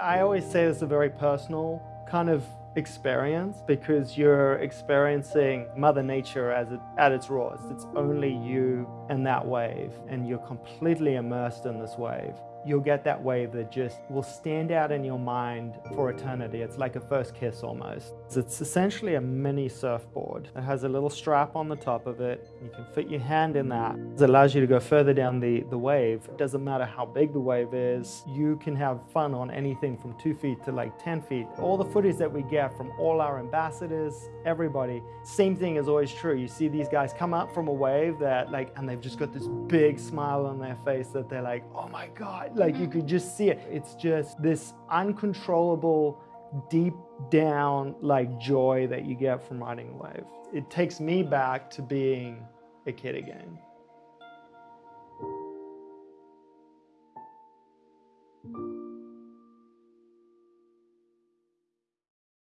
I always say it's a very personal kind of experience because you're experiencing Mother Nature as it, at its rawest. It's only you and that wave, and you're completely immersed in this wave you'll get that wave that just will stand out in your mind for eternity. It's like a first kiss almost. It's essentially a mini surfboard. It has a little strap on the top of it. You can fit your hand in that. It allows you to go further down the, the wave. It doesn't matter how big the wave is. You can have fun on anything from two feet to like 10 feet. All the footage that we from all our ambassadors, everybody, same thing is always true. You see these guys come up from a wave that like, and they've just got this big smile on their face that they're like, oh my God, like you could just see it. It's just this uncontrollable, deep down like joy that you get from riding a wave. It takes me back to being a kid again.